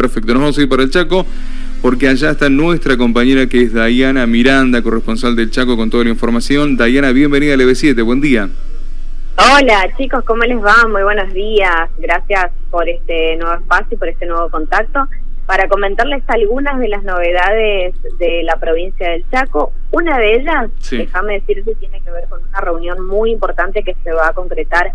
Perfecto, nos vamos a ir para el Chaco porque allá está nuestra compañera que es Dayana Miranda, corresponsal del Chaco con toda la información. Dayana, bienvenida al EB7, buen día. Hola chicos, ¿cómo les va? Muy buenos días. Gracias por este nuevo espacio y por este nuevo contacto. Para comentarles algunas de las novedades de la provincia del Chaco, una de ellas, déjame decirte, tiene que ver con una reunión muy importante que se va a concretar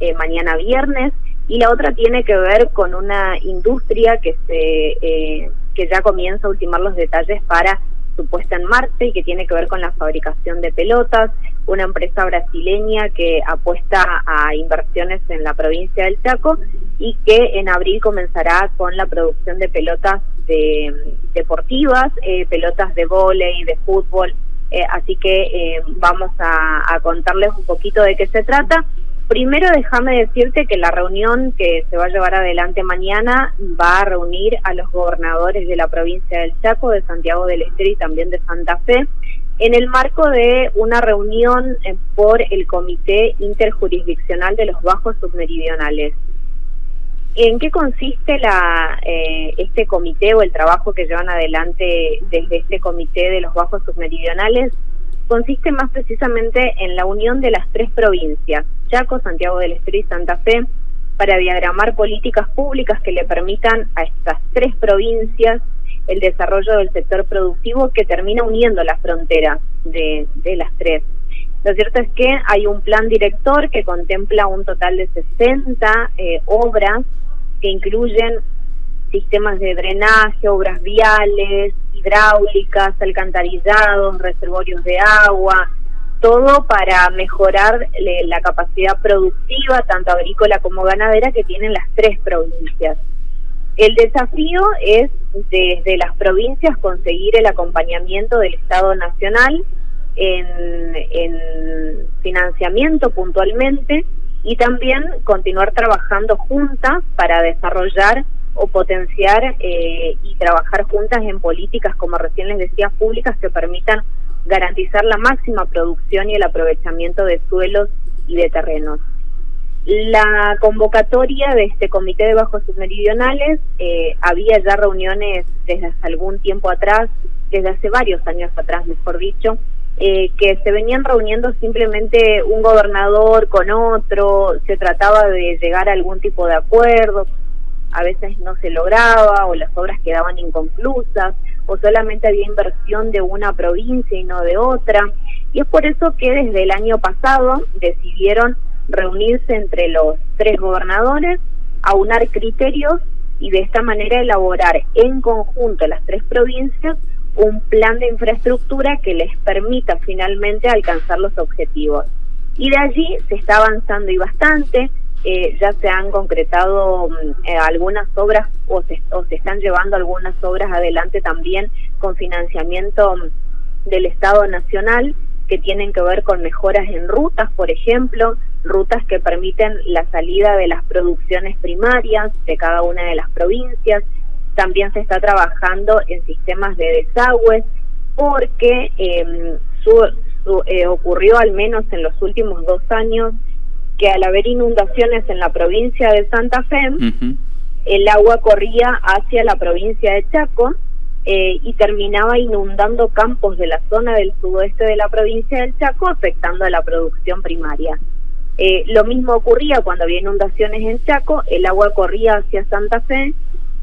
eh, mañana viernes y la otra tiene que ver con una industria que se eh, que ya comienza a ultimar los detalles para su puesta en marcha y que tiene que ver con la fabricación de pelotas, una empresa brasileña que apuesta a inversiones en la provincia del Chaco y que en abril comenzará con la producción de pelotas de, deportivas, eh, pelotas de vóley, de fútbol, eh, así que eh, vamos a, a contarles un poquito de qué se trata Primero déjame decirte que la reunión que se va a llevar adelante mañana va a reunir a los gobernadores de la provincia del Chaco, de Santiago del Estero y también de Santa Fe, en el marco de una reunión eh, por el Comité Interjurisdiccional de los Bajos Submeridionales. ¿En qué consiste la, eh, este comité o el trabajo que llevan adelante desde este Comité de los Bajos Submeridionales? Consiste más precisamente en la unión de las tres provincias, Chaco, Santiago del Estero y Santa Fe, para diagramar políticas públicas que le permitan a estas tres provincias el desarrollo del sector productivo que termina uniendo las fronteras de, las tres. Lo cierto es que hay un plan director que contempla un total de 60 eh, obras que incluyen sistemas de drenaje, obras viales, hidráulicas, alcantarillados, reservorios de agua, todo para mejorar la capacidad productiva, tanto agrícola como ganadera, que tienen las tres provincias. El desafío es desde las provincias conseguir el acompañamiento del Estado Nacional en, en financiamiento puntualmente y también continuar trabajando juntas para desarrollar o potenciar eh, y trabajar juntas en políticas, como recién les decía, públicas que permitan garantizar la máxima producción y el aprovechamiento de suelos y de terrenos. La convocatoria de este Comité de Bajos Submeridionales, eh, había ya reuniones desde hace algún tiempo atrás, desde hace varios años atrás, mejor dicho, eh, que se venían reuniendo simplemente un gobernador con otro, se trataba de llegar a algún tipo de acuerdo, a veces no se lograba o las obras quedaban inconclusas o solamente había inversión de una provincia y no de otra. Y es por eso que desde el año pasado decidieron reunirse entre los tres gobernadores, aunar criterios y de esta manera elaborar en conjunto las tres provincias un plan de infraestructura que les permita finalmente alcanzar los objetivos. Y de allí se está avanzando y bastante, eh, ya se han concretado mm, eh, algunas obras o se, o se están llevando algunas obras adelante también con financiamiento mm, del Estado Nacional que tienen que ver con mejoras en rutas, por ejemplo, rutas que permiten la salida de las producciones primarias de cada una de las provincias. También se está trabajando en sistemas de desagües porque eh, su, eh, ocurrió al menos en los últimos dos años que al haber inundaciones en la provincia de Santa Fe, el agua corría hacia la provincia de Chaco eh, y terminaba inundando campos de la zona del sudoeste de la provincia del Chaco, afectando a la producción primaria. Eh, lo mismo ocurría cuando había inundaciones en Chaco, el agua corría hacia Santa Fe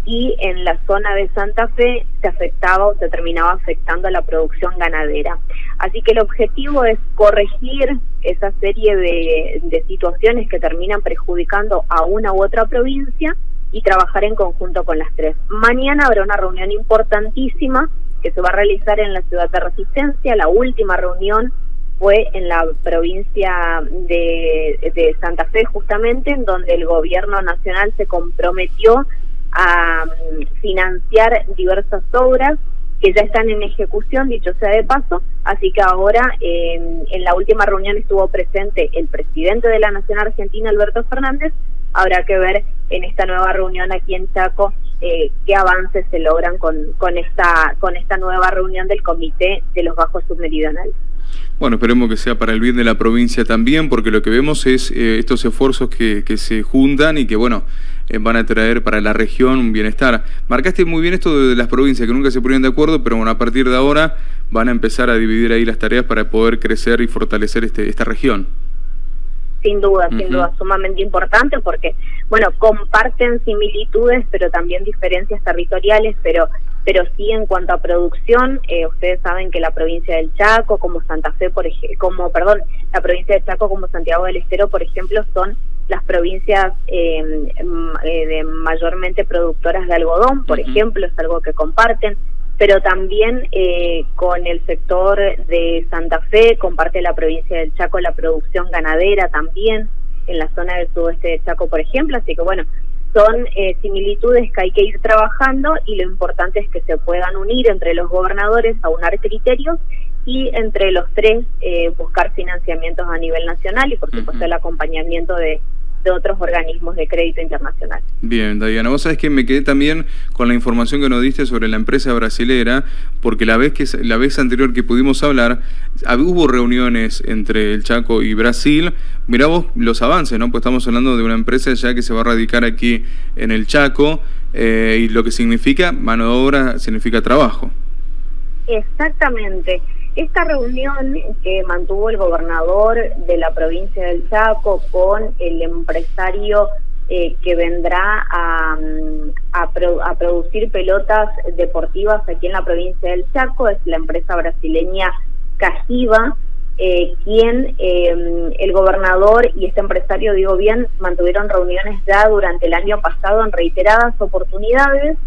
y en la zona de Santa Fe se afectaba o se terminaba afectando la producción ganadera. Así que el objetivo es corregir esa serie de, de situaciones que terminan perjudicando a una u otra provincia y trabajar en conjunto con las tres. Mañana habrá una reunión importantísima que se va a realizar en la ciudad de Resistencia. La última reunión fue en la provincia de, de Santa Fe, justamente, en donde el gobierno nacional se comprometió a mm, financiar diversas obras que ya están en ejecución, dicho sea de paso, así que ahora en la última reunión estuvo presente el presidente de la Nación Argentina, Alberto Fernández, habrá que ver en esta nueva reunión aquí en Chaco eh, qué avances se logran con, con, esta, con esta nueva reunión del Comité de los Bajos Submeridionales. Bueno, esperemos que sea para el bien de la provincia también, porque lo que vemos es eh, estos esfuerzos que, que, se juntan y que, bueno, eh, van a traer para la región un bienestar. Marcaste muy bien esto de las provincias, que nunca se ponían de acuerdo, pero bueno, a partir de ahora van a empezar a dividir ahí las tareas para poder crecer y fortalecer este, esta región sin duda, sin duda, sumamente importante porque, bueno, comparten similitudes, pero también diferencias territoriales, pero pero sí en cuanto a producción, eh, ustedes saben que la provincia del Chaco, como Santa Fe, por como, perdón, la provincia del Chaco como Santiago del Estero, por ejemplo, son las provincias em, eh, de mayormente productoras de algodón, por ejemplo, es algo que comparten pero también eh, con el sector de Santa Fe, comparte la provincia del Chaco la producción ganadera también, en la zona del sudeste de Chaco, por ejemplo, así que bueno, son eh, similitudes que hay que ir trabajando y lo importante es que se puedan unir entre los gobernadores, a unar criterios y entre los tres eh, buscar financiamientos a nivel nacional y por supuesto el acompañamiento de de otros organismos de crédito internacional. Bien, Diana, vos sabés que me quedé también con la información que nos diste sobre la empresa brasilera, porque la vez, que, la vez anterior que pudimos hablar, hubo reuniones entre el Chaco y Brasil. Mirá vos los avances, ¿no? Pues estamos hablando de una empresa ya que se va a radicar aquí en el Chaco, eh, y lo que significa mano de obra significa trabajo. Exactamente. Esta reunión que mantuvo el gobernador de la provincia del Chaco con el empresario eh, que vendrá a, a, producir pelotas deportivas aquí en la provincia del Chaco es la empresa brasileña Cajiva, eh, quien eh, el gobernador y este empresario, digo bien, mantuvieron reuniones ya durante el año pasado en reiteradas oportunidades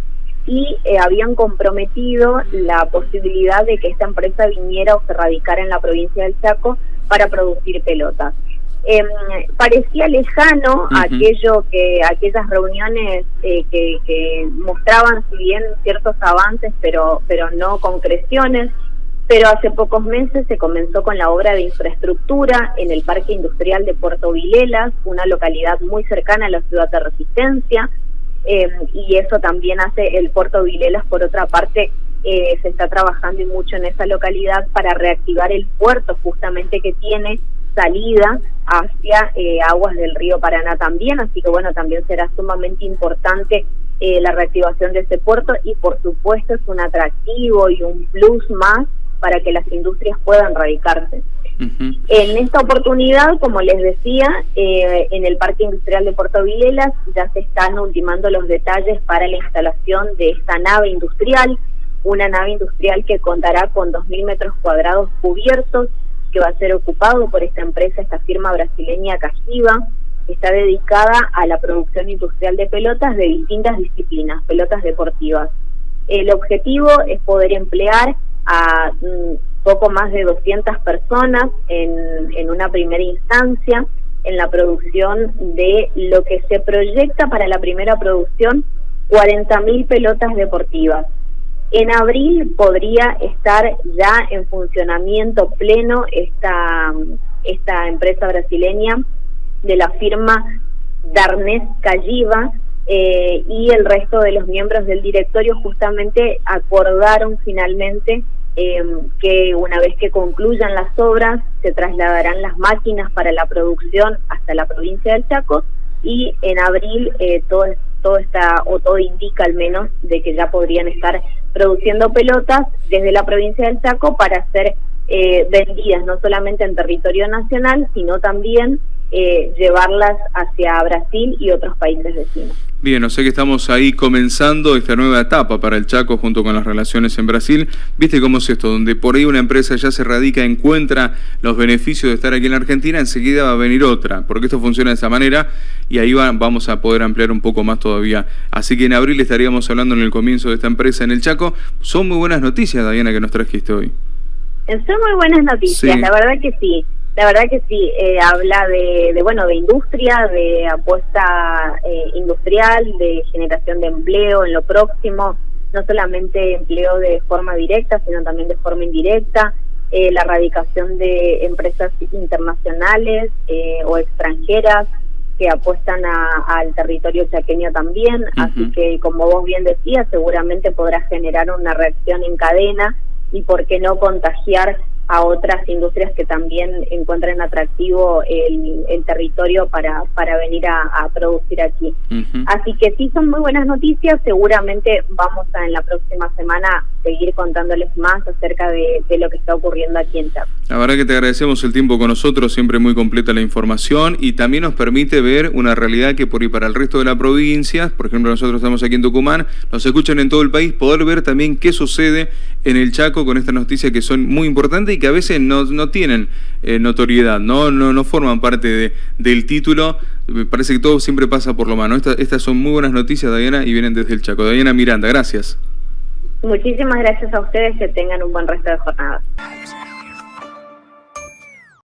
y eh, habían comprometido la posibilidad de que esta empresa viniera o se radicara en la provincia del Chaco para producir pelotas. Eh, parecía lejano aquello que aquellas reuniones eh, que, que, mostraban si bien ciertos avances pero pero no concreciones pero hace pocos meses se comenzó con la obra de infraestructura en el Parque Industrial de Puerto Vilelas, una localidad muy cercana a la ciudad de Resistencia, Em, y eso también hace el puerto Vilelas, por otra parte, eh, se está trabajando y mucho en esa localidad para reactivar el puerto justamente que tiene salida hacia eh, aguas del río Paraná también, así que bueno, también será sumamente importante eh, la reactivación de ese puerto y por supuesto es un atractivo y un plus más para que las industrias puedan radicarse. En esta oportunidad, como les decía, eh, en el Parque Industrial de Puerto Vilelas ya se están ultimando los detalles para la instalación de esta nave industrial, una nave industrial que contará con 2.000 metros cuadrados cubiertos, que va a ser ocupado por esta empresa, esta firma brasileña Cajiva, que está dedicada a la producción industrial de pelotas de distintas disciplinas, pelotas deportivas. El objetivo es poder emplear a mm, poco más de 200 personas en, en una primera instancia en la producción de lo que se proyecta para la primera producción, 40.000 pelotas deportivas. En abril podría estar ya en funcionamiento pleno esta, esta empresa brasileña de la firma Darnés Calliva eh, y el resto de los miembros del directorio justamente acordaron finalmente eh, que una vez que concluyan las obras se trasladarán las máquinas para la producción hasta la provincia del Chaco y en abril eh, todo, todo está, o todo indica al menos, de que ya podrían estar produciendo pelotas desde la provincia del Chaco para ser eh, vendidas no solamente en territorio nacional, sino también eh, llevarlas hacia Brasil y otros países vecinos. Bien, no sé que estamos ahí comenzando esta nueva etapa para el Chaco junto con las relaciones en Brasil. ¿Viste cómo es esto? Donde por ahí una empresa ya se radica, encuentra los beneficios de estar aquí en la Argentina, enseguida va a venir otra, porque esto funciona de esa manera y ahí vamos a poder ampliar un poco más todavía. Así que en abril estaríamos hablando en el comienzo de esta empresa en el Chaco. Son muy buenas noticias, Diana, que nos trajiste hoy. Son muy buenas noticias, la verdad que sí. La verdad que sí, eh, habla de, bueno, de industria, de apuesta eh, industrial, de generación de empleo en lo próximo, no solamente empleo de forma directa, sino también de forma indirecta, eh, la radicación de empresas internacionales o extranjeras, que apuestan al territorio chaqueño también, así que como vos bien decías, seguramente podrá generar una reacción en cadena y por qué no contagiar a otras industrias que también encuentren atractivo el, territorio para, para venir a, producir aquí. Así que sí son muy buenas noticias, seguramente vamos a en la próxima semana seguir contándoles más acerca de, lo que está ocurriendo aquí en Chaco. La verdad que te agradecemos el tiempo con nosotros, siempre muy completa la información y también nos permite ver una realidad que por y para el resto de la provincia, por ejemplo nosotros estamos aquí en Tucumán, nos escuchan en todo el país, poder ver también qué sucede en el Chaco con estas noticias que son muy importantes y que a veces no, no tienen eh, notoriedad, ¿no? No, no forman parte de, del título. Me parece que todo siempre pasa por lo mano. estas son muy buenas noticias, Diana, y vienen desde el Chaco. Diana Miranda, gracias. Muchísimas gracias a ustedes, que tengan un buen resto de jornada.